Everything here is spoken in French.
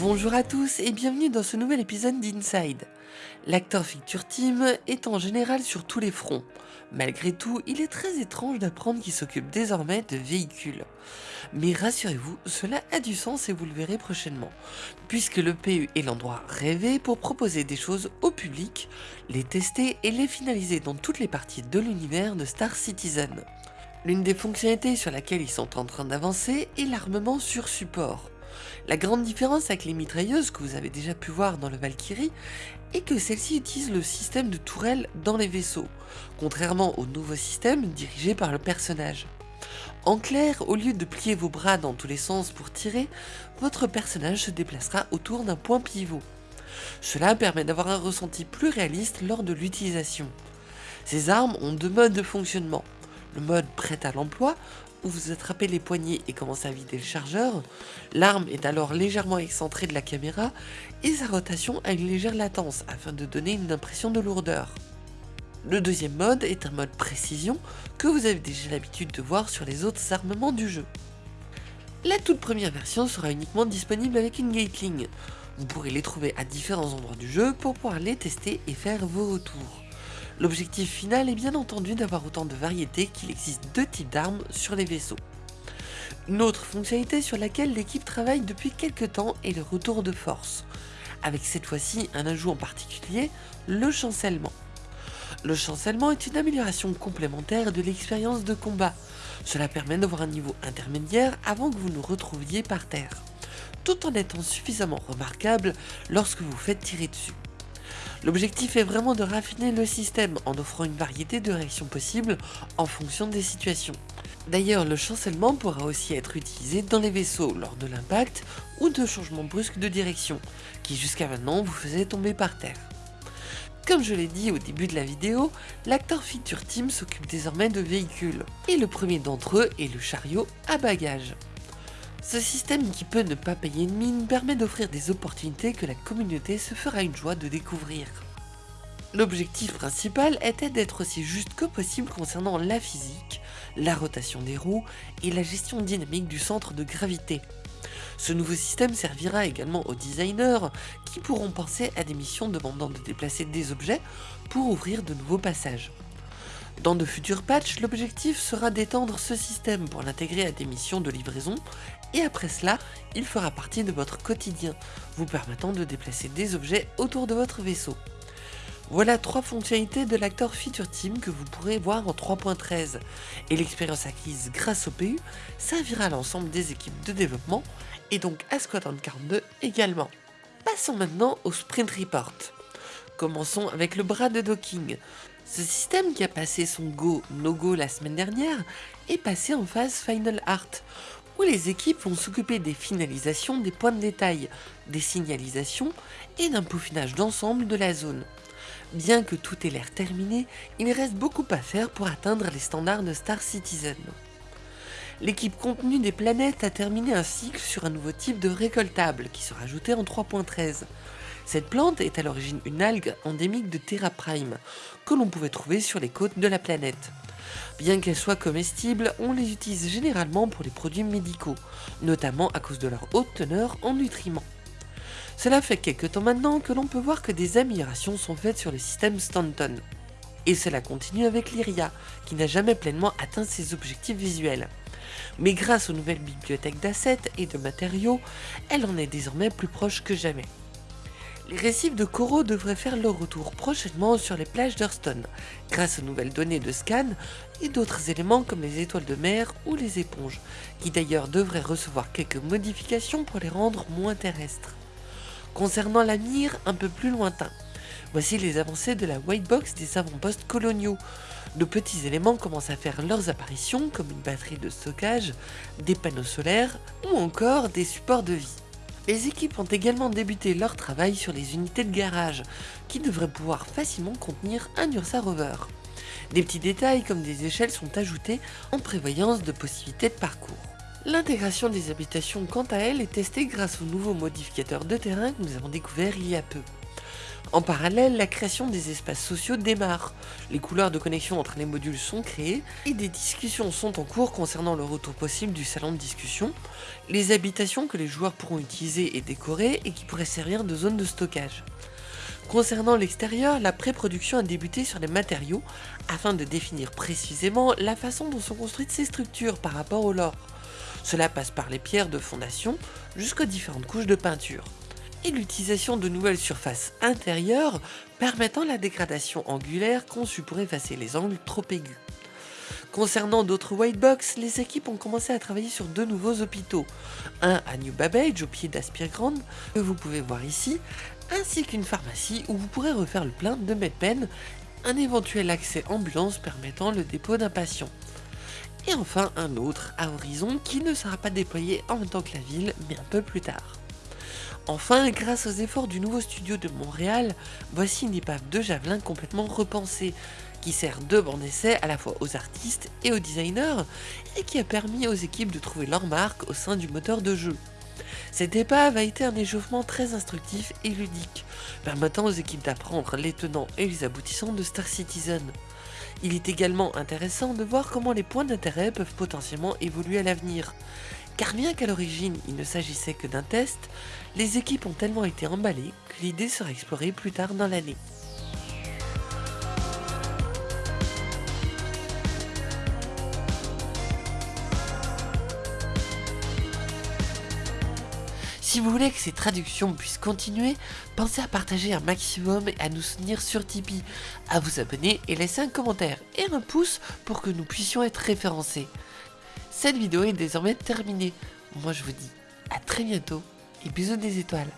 Bonjour à tous et bienvenue dans ce nouvel épisode d'Inside. L'acteur Feature Team est en général sur tous les fronts. Malgré tout, il est très étrange d'apprendre qu'il s'occupe désormais de véhicules. Mais rassurez-vous, cela a du sens et vous le verrez prochainement, puisque le PU est l'endroit rêvé pour proposer des choses au public, les tester et les finaliser dans toutes les parties de l'univers de Star Citizen. L'une des fonctionnalités sur laquelle ils sont en train d'avancer est l'armement sur support. La grande différence avec les mitrailleuses que vous avez déjà pu voir dans le Valkyrie est que celle-ci utilise le système de tourelle dans les vaisseaux, contrairement au nouveau système dirigé par le personnage. En clair, au lieu de plier vos bras dans tous les sens pour tirer, votre personnage se déplacera autour d'un point pivot. Cela permet d'avoir un ressenti plus réaliste lors de l'utilisation. Ces armes ont deux modes de fonctionnement. Le mode prêt à l'emploi, vous attrapez les poignées et commencez à vider le chargeur, l'arme est alors légèrement excentrée de la caméra et sa rotation a une légère latence afin de donner une impression de lourdeur. Le deuxième mode est un mode précision que vous avez déjà l'habitude de voir sur les autres armements du jeu. La toute première version sera uniquement disponible avec une Gatling. Vous pourrez les trouver à différents endroits du jeu pour pouvoir les tester et faire vos retours. L'objectif final est bien entendu d'avoir autant de variétés qu'il existe deux types d'armes sur les vaisseaux. Une autre fonctionnalité sur laquelle l'équipe travaille depuis quelques temps est le retour de force, avec cette fois-ci un ajout en particulier, le chancellement. Le chancellement est une amélioration complémentaire de l'expérience de combat. Cela permet d'avoir un niveau intermédiaire avant que vous nous retrouviez par terre, tout en étant suffisamment remarquable lorsque vous faites tirer dessus. L'objectif est vraiment de raffiner le système en offrant une variété de réactions possibles en fonction des situations. D'ailleurs, le chancellement pourra aussi être utilisé dans les vaisseaux lors de l'impact ou de changements brusques de direction, qui jusqu'à maintenant vous faisaient tomber par terre. Comme je l'ai dit au début de la vidéo, l'acteur Feature Team s'occupe désormais de véhicules, et le premier d'entre eux est le chariot à bagages. Ce système qui peut ne pas payer une mine permet d'offrir des opportunités que la communauté se fera une joie de découvrir. L'objectif principal était d'être aussi juste que possible concernant la physique, la rotation des roues et la gestion dynamique du centre de gravité. Ce nouveau système servira également aux designers qui pourront penser à des missions demandant de déplacer des objets pour ouvrir de nouveaux passages. Dans de futurs patchs, l'objectif sera d'étendre ce système pour l'intégrer à des missions de livraison, et après cela, il fera partie de votre quotidien, vous permettant de déplacer des objets autour de votre vaisseau. Voilà trois fonctionnalités de l'acteur Feature Team que vous pourrez voir en 3.13, et l'expérience acquise grâce au PU servira à l'ensemble des équipes de développement, et donc à Squadron 42 également. Passons maintenant au Sprint Report. Commençons avec le bras de docking. Ce système qui a passé son go no go la semaine dernière est passé en phase Final Art, où les équipes vont s'occuper des finalisations des points de détail, des signalisations et d'un peaufinage d'ensemble de la zone? Bien que tout ait l'air terminé, il reste beaucoup à faire pour atteindre les standards de Star Citizen. L'équipe contenu des planètes a terminé un cycle sur un nouveau type de récoltable qui sera ajouté en 3.13. Cette plante est à l'origine une algue endémique de Terra Prime, que l'on pouvait trouver sur les côtes de la planète. Bien qu'elles soient comestibles, on les utilise généralement pour les produits médicaux, notamment à cause de leur haute teneur en nutriments. Cela fait quelques temps maintenant que l'on peut voir que des améliorations sont faites sur le système Stanton. Et cela continue avec l'Iria, qui n'a jamais pleinement atteint ses objectifs visuels. Mais grâce aux nouvelles bibliothèques d'assets et de matériaux, elle en est désormais plus proche que jamais. Les récifs de coraux devraient faire leur retour prochainement sur les plages d'Hurston, grâce aux nouvelles données de scan et d'autres éléments comme les étoiles de mer ou les éponges, qui d'ailleurs devraient recevoir quelques modifications pour les rendre moins terrestres. Concernant la mire un peu plus lointain, voici les avancées de la white box des avant-postes coloniaux. De petits éléments commencent à faire leurs apparitions comme une batterie de stockage, des panneaux solaires ou encore des supports de vie. Les équipes ont également débuté leur travail sur les unités de garage, qui devraient pouvoir facilement contenir un Ursa Rover. Des petits détails comme des échelles sont ajoutés en prévoyance de possibilités de parcours. L'intégration des habitations quant à elle est testée grâce aux nouveaux modificateurs de terrain que nous avons découverts il y a peu. En parallèle, la création des espaces sociaux démarre. Les couleurs de connexion entre les modules sont créées et des discussions sont en cours concernant le retour possible du salon de discussion, les habitations que les joueurs pourront utiliser et décorer et qui pourraient servir de zone de stockage. Concernant l'extérieur, la pré-production a débuté sur les matériaux afin de définir précisément la façon dont sont construites ces structures par rapport au lore. Cela passe par les pierres de fondation jusqu'aux différentes couches de peinture et l'utilisation de nouvelles surfaces intérieures permettant la dégradation angulaire conçue pour effacer les angles trop aigus. Concernant d'autres white box, les équipes ont commencé à travailler sur deux nouveaux hôpitaux. Un à New Babbage au pied d'Aspire que vous pouvez voir ici, ainsi qu'une pharmacie où vous pourrez refaire le plein de MedPen, un éventuel accès ambulance permettant le dépôt d'un patient. Et enfin un autre à Horizon qui ne sera pas déployé en même temps que la ville, mais un peu plus tard. Enfin, grâce aux efforts du nouveau studio de Montréal, voici une épave de javelin complètement repensée, qui sert de banc d'essai à la fois aux artistes et aux designers, et qui a permis aux équipes de trouver leur marque au sein du moteur de jeu. Cette épave a été un échauffement très instructif et ludique, permettant aux équipes d'apprendre les tenants et les aboutissants de Star Citizen. Il est également intéressant de voir comment les points d'intérêt peuvent potentiellement évoluer à l'avenir, car bien qu'à l'origine il ne s'agissait que d'un test, les équipes ont tellement été emballées que l'idée sera explorée plus tard dans l'année. Si vous voulez que ces traductions puissent continuer, pensez à partager un maximum et à nous soutenir sur Tipeee, à vous abonner et laisser un commentaire et un pouce pour que nous puissions être référencés. Cette vidéo est désormais terminée. Moi je vous dis à très bientôt et bisous des étoiles.